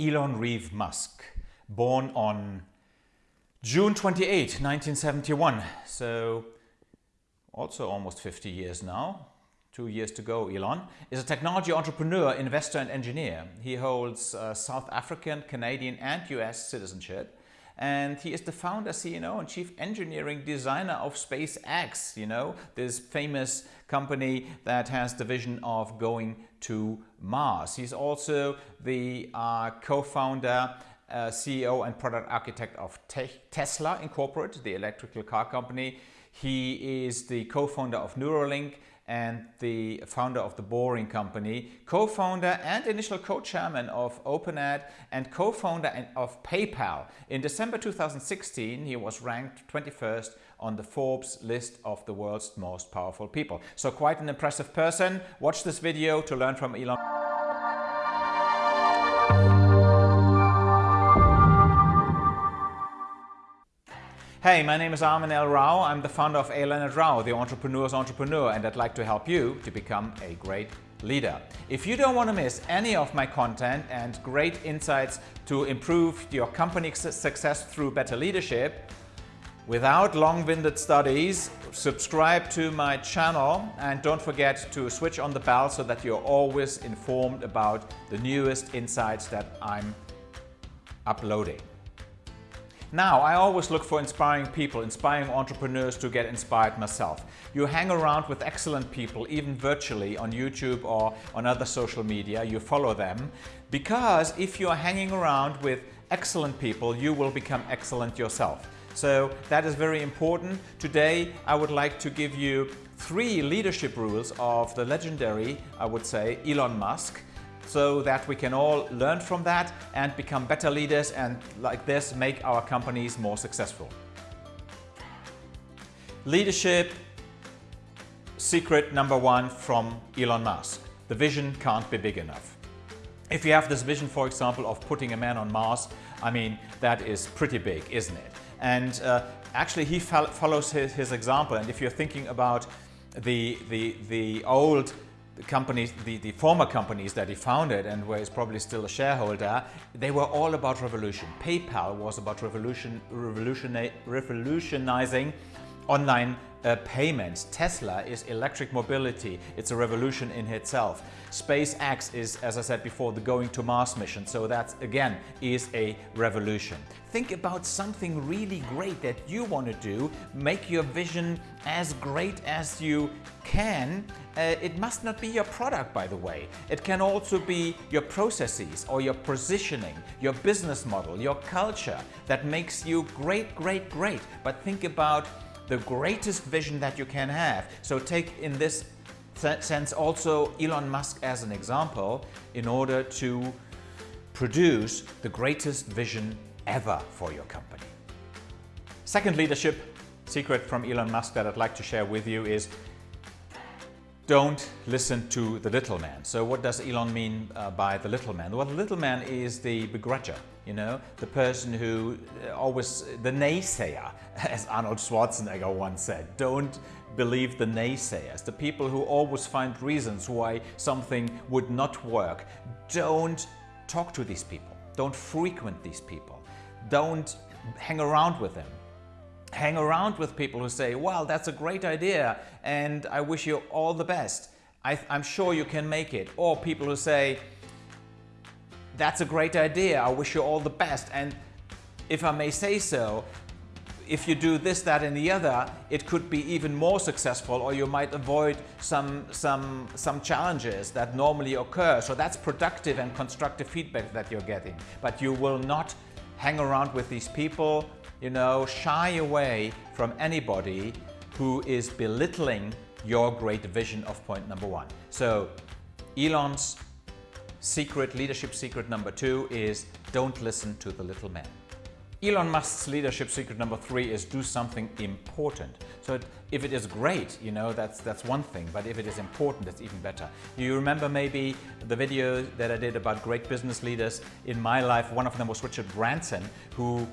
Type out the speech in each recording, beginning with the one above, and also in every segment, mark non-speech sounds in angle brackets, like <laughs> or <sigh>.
Elon Reeve Musk, born on June 28, 1971. So also almost 50 years now. Two years to go, Elon, is a technology entrepreneur, investor and engineer. He holds uh, South African, Canadian and US citizenship and he is the founder, CEO and chief engineering designer of SpaceX, you know, this famous company that has the vision of going to Mars. He's also the uh, co-founder uh, CEO and product architect of Te Tesla Incorporated, the electrical car company. He is the co-founder of Neuralink and the founder of the Boring Company, co-founder and initial co-chairman of OpenAI and co-founder of PayPal. In December 2016, he was ranked 21st on the Forbes list of the world's most powerful people. So quite an impressive person. Watch this video to learn from Elon. Hey, my name is Armin L. Rao. I'm the founder of A. Leonard Rao, the entrepreneur's entrepreneur, and I'd like to help you to become a great leader. If you don't want to miss any of my content and great insights to improve your company's success through better leadership, without long-winded studies, subscribe to my channel and don't forget to switch on the bell so that you're always informed about the newest insights that I'm uploading. Now, I always look for inspiring people, inspiring entrepreneurs to get inspired myself. You hang around with excellent people, even virtually on YouTube or on other social media, you follow them, because if you are hanging around with excellent people, you will become excellent yourself. So that is very important. Today, I would like to give you three leadership rules of the legendary, I would say, Elon Musk, so that we can all learn from that and become better leaders and like this make our companies more successful. Leadership secret number one from Elon Musk. The vision can't be big enough. If you have this vision, for example, of putting a man on Mars, I mean, that is pretty big, isn't it? And uh, actually he follows his, his, example. And if you're thinking about the, the, the old the companies, the, the former companies that he founded and where he's probably still a shareholder, they were all about revolution. PayPal was about revolution, revolution, revolutionizing online payments. Tesla is electric mobility. It's a revolution in itself. SpaceX is, as I said before, the going to Mars mission. So that, again, is a revolution. Think about something really great that you want to do. Make your vision as great as you can. Uh, it must not be your product, by the way. It can also be your processes or your positioning, your business model, your culture that makes you great, great, great. But think about the greatest vision that you can have. So take in this sense also Elon Musk as an example in order to produce the greatest vision ever for your company. Second leadership secret from Elon Musk that I'd like to share with you is don't listen to the little man. So what does Elon mean uh, by the little man? Well, the little man is the begrudger, you know, the person who uh, always, the naysayer, <laughs> as Arnold Schwarzenegger once said. Don't believe the naysayers, the people who always find reasons why something would not work. Don't talk to these people. Don't frequent these people. Don't hang around with them hang around with people who say, well, that's a great idea and I wish you all the best. I, am sure you can make it. Or people who say, that's a great idea, I wish you all the best. And if I may say so, if you do this, that and the other, it could be even more successful or you might avoid some, some, some challenges that normally occur. So that's productive and constructive feedback that you're getting. But you will not hang around with these people you know, shy away from anybody who is belittling your great vision of point number one. So Elon's secret, leadership secret number two is don't listen to the little man. Elon Musk's leadership secret number three is do something important. So if it is great, you know, that's, that's one thing, but if it is important, it's even better. You remember maybe the video that I did about great business leaders in my life. One of them was Richard Branson, who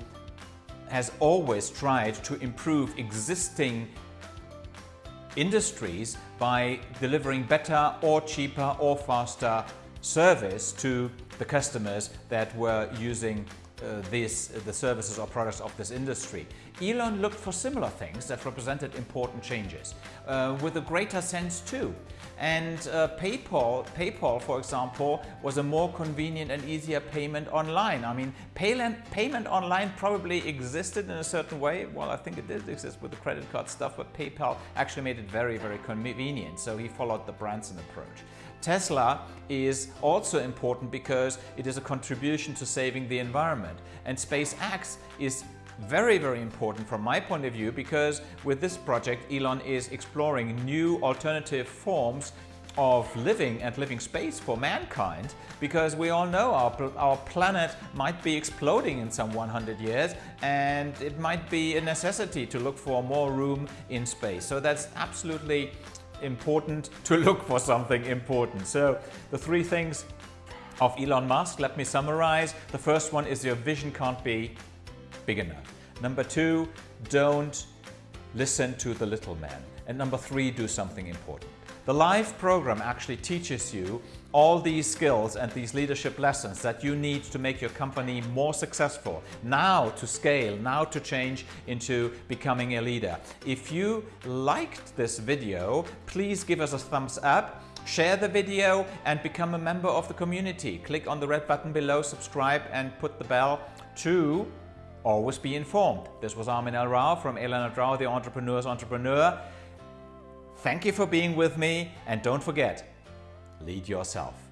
has always tried to improve existing industries by delivering better or cheaper or faster service to the customers that were using uh, this, the services or products of this industry. Elon looked for similar things that represented important changes uh, with a greater sense too. And uh, PayPal, PayPal, for example, was a more convenient and easier payment online. I mean, payment online probably existed in a certain way. Well, I think it did exist with the credit card stuff, but PayPal actually made it very, very convenient. So he followed the Branson approach. Tesla is also important because it is a contribution to saving the environment. And SpaceX is very, very important from my point of view because with this project Elon is exploring new alternative forms of living and living space for mankind because we all know our, our planet might be exploding in some 100 years and it might be a necessity to look for more room in space. So that's absolutely important to look for something important. So the three things of Elon Musk, let me summarize. The first one is your vision can't be big enough. Number two, don't listen to the little man. And number three, do something important. The live program actually teaches you all these skills and these leadership lessons that you need to make your company more successful, now to scale, now to change into becoming a leader. If you liked this video, please give us a thumbs up Share the video and become a member of the community. Click on the red button below, subscribe and put the bell to always be informed. This was Armin L. Rao from Elena Rao, the Entrepreneur's Entrepreneur. Thank you for being with me and don't forget, lead yourself.